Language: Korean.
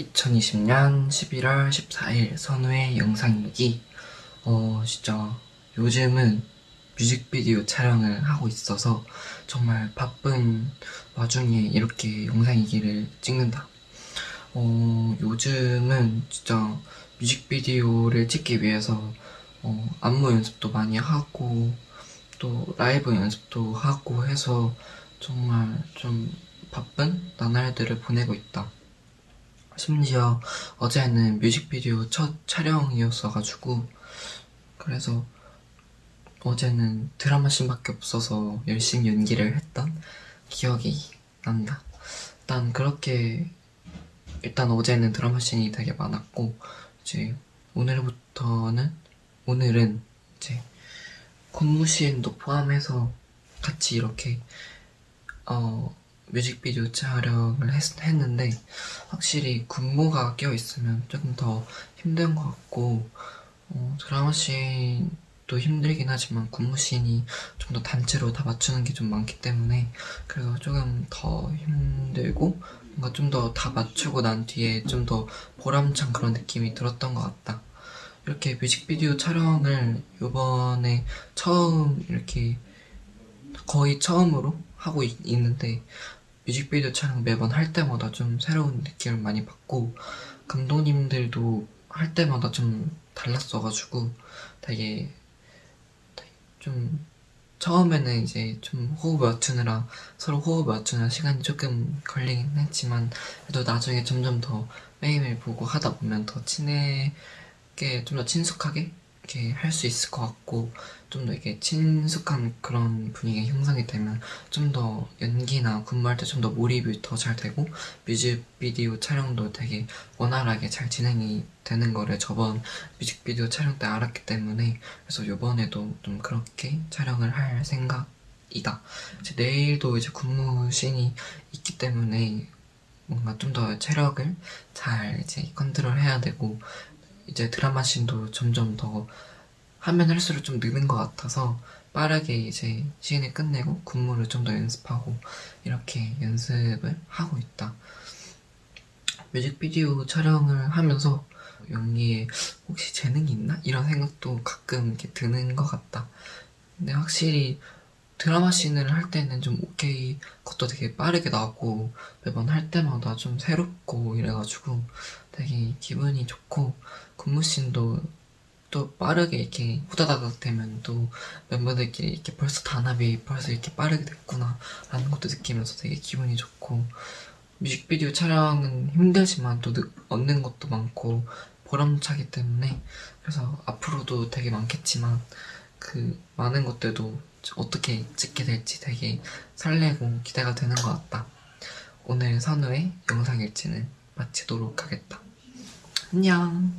2020년 11월 14일 선우의 영상일기. 어 진짜 요즘은 뮤직비디오 촬영을 하고 있어서 정말 바쁜 와중에 이렇게 영상일기를 찍는다. 어 요즘은 진짜 뮤직비디오를 찍기 위해서 어, 안무 연습도 많이 하고 또 라이브 연습도 하고 해서 정말 좀 바쁜 나날들을 보내고 있다 심지어 어제는 뮤직비디오 첫 촬영이었어가지고 그래서 어제는 드라마 씬밖에 없어서 열심히 연기를 했던 기억이 난다. 일단 그렇게 일단 어제는 드라마 씬이 되게 많았고 이제 오늘부터는 오늘은 이제 콘무씬도 포함해서 같이 이렇게 어 뮤직비디오 촬영을 했, 했는데 확실히 군무가 껴있으면 조금 더 힘든 것 같고 어, 드라마 씬도 힘들긴 하지만 군무 씬이 좀 더 단체로 다 맞추는 게 좀 많기 때문에 그래서 조금 더 힘들고 뭔가 좀 더 다 맞추고 난 뒤에 좀 더 보람찬 그런 느낌이 들었던 것 같다. 이렇게 뮤직비디오 촬영을 이번에 처음 이렇게 거의 처음으로 하고 있, 있는데 뮤직비디오 촬영 매번 할 때마다 좀 새로운 느낌을 많이 받고 감독님들도 할 때마다 좀 달랐어가지고 되게, 좀 처음에는 이제 좀 호흡 맞추느라 서로 호흡 맞추는 시간이 조금 걸리긴 했지만 그래도 나중에 점점 더 매일매일 보고 하다 보면 더 친하게 좀 더 친숙하게 이렇게 할 수 있을 것 같고 좀 더 이렇게 친숙한 그런 분위기가 형성이 되면 좀 더 연기나 근무할 때 좀 더 몰입이 더 잘 되고 뮤직비디오 촬영도 되게 원활하게 잘 진행이 되는 거를 저번 뮤직비디오 촬영 때 알았기 때문에 그래서 이번에도 좀 그렇게 촬영을 할 생각이다. 이제 내일도 이제 근무 씬이 있기 때문에 뭔가 좀 더 체력을 잘 이제 컨트롤 해야 되고 이제 드라마 씬도 점점 더 하면 할수록 좀 느는 것 같아서 빠르게 이제 시인을 끝내고 군무를 좀 더 연습하고 이렇게 연습을 하고 있다 뮤직비디오 촬영을 하면서 연기에 혹시 재능이 있나? 이런 생각도 가끔 이렇게 드는 것 같다 근데 확실히 드라마 씬을 할 때는 좀 오케이 그것도 되게 빠르게 나오고 매번 할 때마다 좀 새롭고 이래가지고 되게 기분이 좋고 근무 씬도 또 빠르게 이렇게 후다다닥 되면 또 멤버들끼리 이렇게 벌써 단합이 벌써 이렇게 빠르게 됐구나 라는 것도 느끼면서 되게 기분이 좋고 뮤직비디오 촬영은 힘들지만 또 얻는 것도 많고 보람차기 때문에 그래서 앞으로도 되게 많겠지만 그 많은 것들도 어떻게 찍게 될지 되게 설레고 기대가 되는 것 같다. 오늘 선우의 영상 일지는 마치도록 하겠다. 안녕